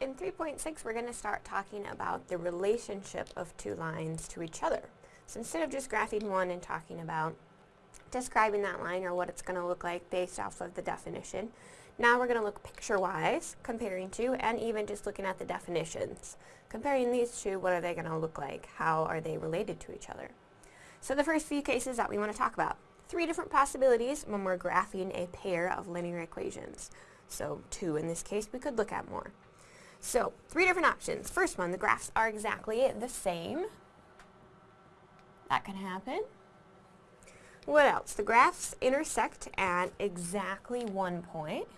In 3.6 we're going to start talking about the relationship of two lines to each other. So instead of just graphing one and talking about describing that line or what it's going to look like based off of the definition, now we're going to look picture-wise, comparing two, and even just looking at the definitions. Comparing these two, what are they going to look like? How are they related to each other? So the first few cases that we want to talk about. Three different possibilities when we're graphing a pair of linear equations. So two in this case, we could look at more. So, three different options. First one, the graphs are exactly the same. That can happen. What else? The graphs intersect at exactly one point.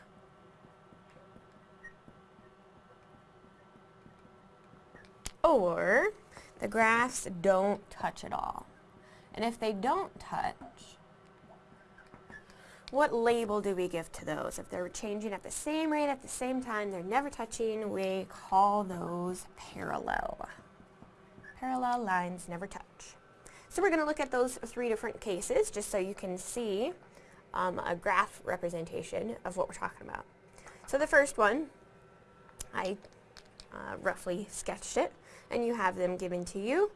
Or the graphs don't touch at all. And if they don't touch, what label do we give to those? If they're changing at the same rate at the same time, they're never touching, we call those parallel. Parallel lines never touch. So we're going to look at those three different cases just so you can see um, a graph representation of what we're talking about. So the first one, I uh, roughly sketched it, and you have them given to you.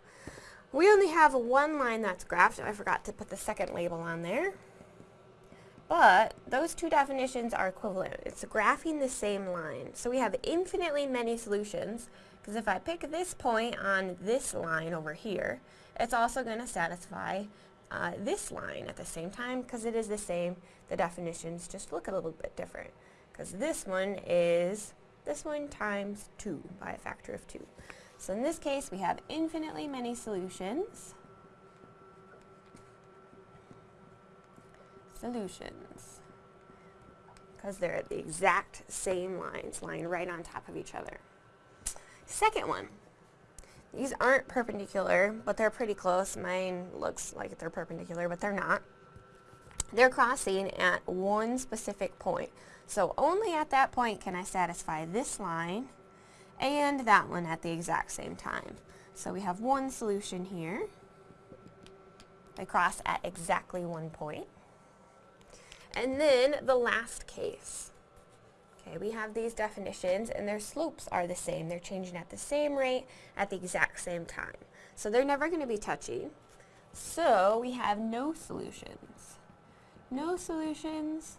We only have one line that's graphed. I forgot to put the second label on there. But those two definitions are equivalent. It's graphing the same line. So we have infinitely many solutions because if I pick this point on this line over here, it's also going to satisfy uh, this line at the same time because it is the same. The definitions just look a little bit different because this one is this one times 2 by a factor of 2. So in this case, we have infinitely many solutions. Solutions because they're at the exact same lines, lying right on top of each other. Second one, these aren't perpendicular, but they're pretty close. Mine looks like they're perpendicular, but they're not. They're crossing at one specific point. So only at that point can I satisfy this line and that one at the exact same time. So we have one solution here. They cross at exactly one point. And then the last case. Okay, we have these definitions and their slopes are the same. They're changing at the same rate at the exact same time. So they're never going to be touchy. So we have no solutions. No solutions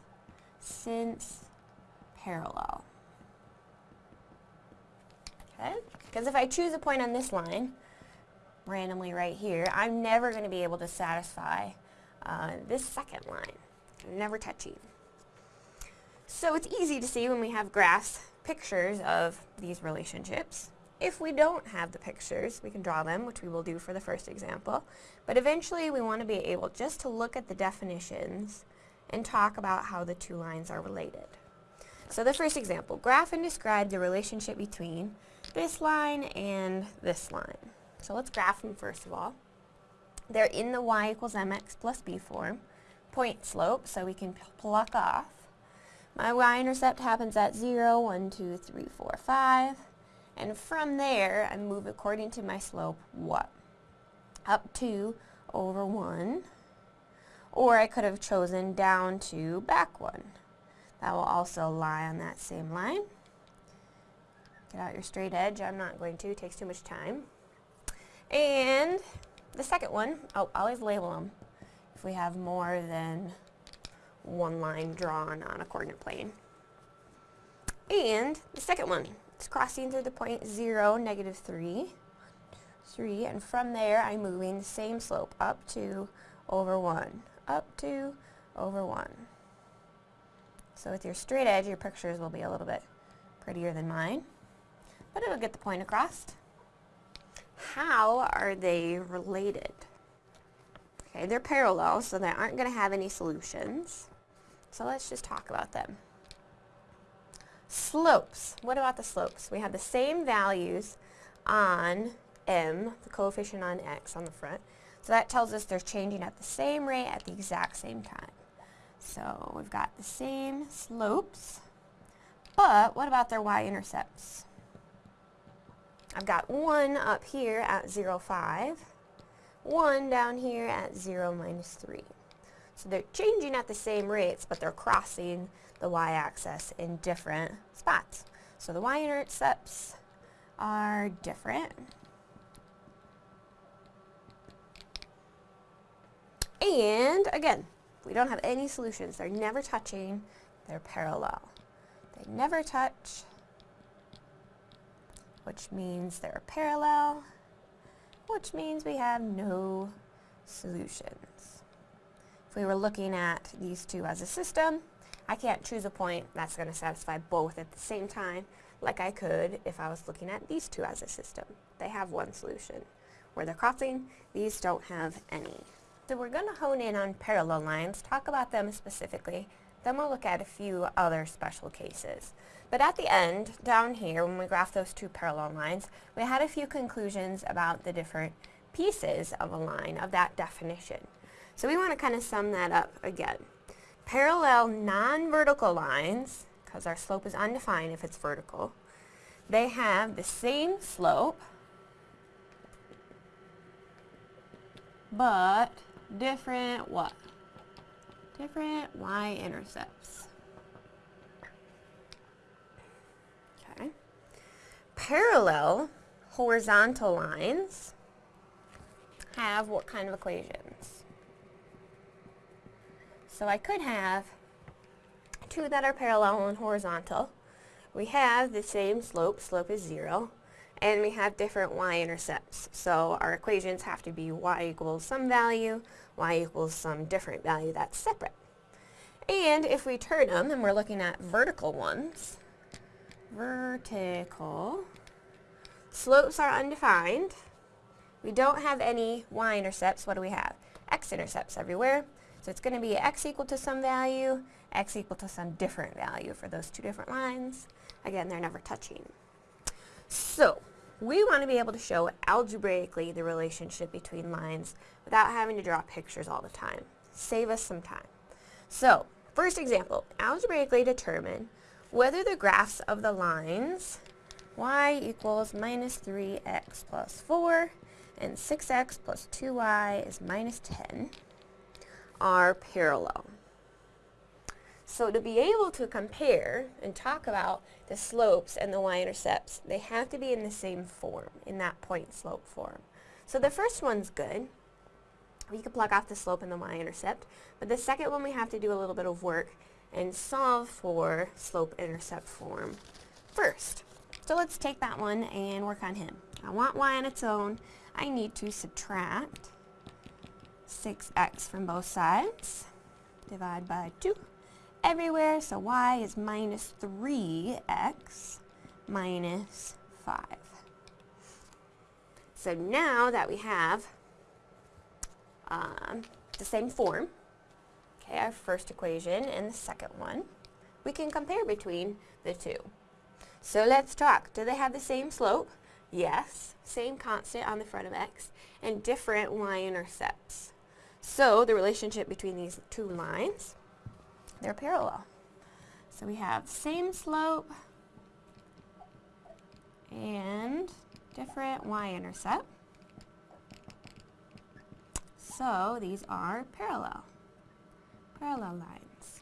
since parallel. Okay? Because if I choose a point on this line, randomly right here, I'm never going to be able to satisfy uh, this second line never touching. So it's easy to see when we have graphs pictures of these relationships. If we don't have the pictures, we can draw them, which we will do for the first example. But eventually we want to be able just to look at the definitions and talk about how the two lines are related. So the first example, graph and describe the relationship between this line and this line. So let's graph them first of all. They're in the y equals mx plus b form point slope, so we can pluck off. My y-intercept happens at 0, 1, 2, 3, 4, 5. And from there, I move according to my slope, what? Up 2 over 1. Or I could have chosen down 2, back 1. That will also lie on that same line. Get out your straight edge. I'm not going to. It takes too much time. And the second one, oh, always label them if we have more than one line drawn on a coordinate plane. And the second one is crossing through the point 0, negative 3, 3, and from there I'm moving the same slope up 2 over 1, up 2 over 1. So with your straight edge, your pictures will be a little bit prettier than mine, but it'll get the point across. How are they related? Okay, they're parallel, so they aren't going to have any solutions. So let's just talk about them. Slopes. What about the slopes? We have the same values on m, the coefficient on x on the front. So that tells us they're changing at the same rate at the exact same time. So we've got the same slopes, but what about their y-intercepts? I've got one up here at 0, 5, 1 down here at 0 minus 3. So they're changing at the same rates, but they're crossing the y-axis in different spots. So the y-intercepts are different. And again, we don't have any solutions. They're never touching. They're parallel. They never touch, which means they're parallel, which means we have no solutions. If we were looking at these two as a system, I can't choose a point that's going to satisfy both at the same time like I could if I was looking at these two as a system. They have one solution. Where they're crossing, these don't have any. So we're going to hone in on parallel lines, talk about them specifically, then we'll look at a few other special cases. But at the end, down here, when we graph those two parallel lines, we had a few conclusions about the different pieces of a line of that definition. So we want to kind of sum that up again. Parallel non-vertical lines, because our slope is undefined if it's vertical, they have the same slope, but different what? Different y-intercepts. Okay. Parallel horizontal lines have what kind of equations? So I could have two that are parallel and horizontal. We have the same slope, slope is zero, and we have different y-intercepts. So our equations have to be y equals some value, y equals some different value that's separate. And if we turn them, and we're looking at vertical ones, vertical, slopes are undefined. We don't have any y-intercepts. What do we have? x-intercepts everywhere. So it's going to be x equal to some value, x equal to some different value for those two different lines. Again, they're never touching. So we want to be able to show algebraically the relationship between lines without having to draw pictures all the time. Save us some time. So, first example, algebraically determine whether the graphs of the lines y equals minus 3x plus 4 and 6x plus 2y is minus 10 are parallel. So to be able to compare and talk about the slopes and the y-intercepts, they have to be in the same form, in that point slope form. So the first one's good. We can plug off the slope and the y-intercept. But the second one we have to do a little bit of work and solve for slope-intercept form first. So let's take that one and work on him. I want y on its own. I need to subtract 6x from both sides. Divide by 2 everywhere, so y is minus 3x minus 5. So now that we have um, the same form, okay, our first equation and the second one, we can compare between the two. So let's talk. Do they have the same slope? Yes. Same constant on the front of x and different y-intercepts. So the relationship between these two lines they're parallel. So we have same slope and different y-intercept. So these are parallel, parallel lines.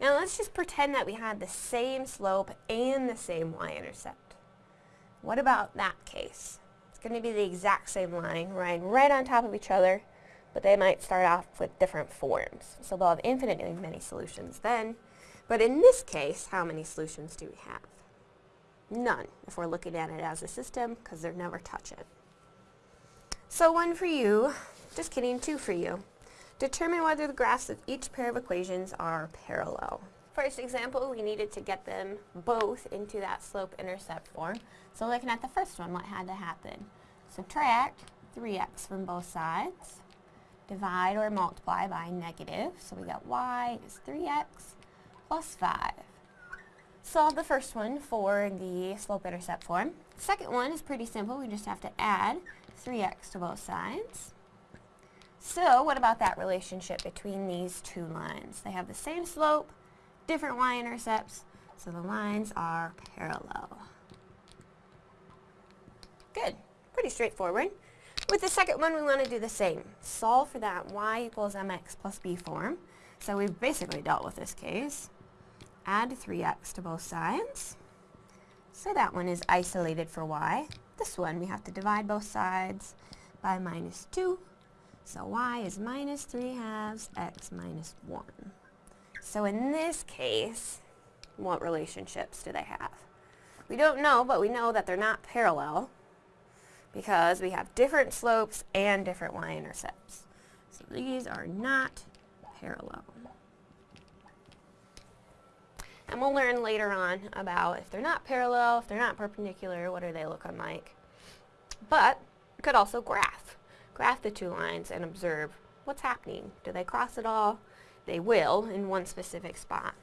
Now let's just pretend that we had the same slope and the same y-intercept. What about that case? It's going to be the exact same line, right, right on top of each other, but they might start off with different forms. So they'll have infinitely many solutions then. But in this case, how many solutions do we have? None, if we're looking at it as a system, because they're never touching. So one for you, just kidding, two for you. Determine whether the graphs of each pair of equations are parallel. First example, we needed to get them both into that slope-intercept form. So looking at the first one, what had to happen? Subtract 3x from both sides divide or multiply by negative. So we got y is 3x plus 5. Solve the first one for the slope-intercept form. Second one is pretty simple. We just have to add 3x to both sides. So what about that relationship between these two lines? They have the same slope, different y-intercepts, so the lines are parallel. Good. Pretty straightforward. With the second one, we want to do the same. Solve for that y equals mx plus b form. So we've basically dealt with this case. Add 3x to both sides. So that one is isolated for y. This one, we have to divide both sides by minus 2. So y is minus 3 halves, x minus 1. So in this case, what relationships do they have? We don't know, but we know that they're not parallel because we have different slopes and different y-intercepts. So these are not parallel. And we'll learn later on about if they're not parallel, if they're not perpendicular, what do they look like. But you could also graph. Graph the two lines and observe what's happening. Do they cross at all? They will in one specific spot.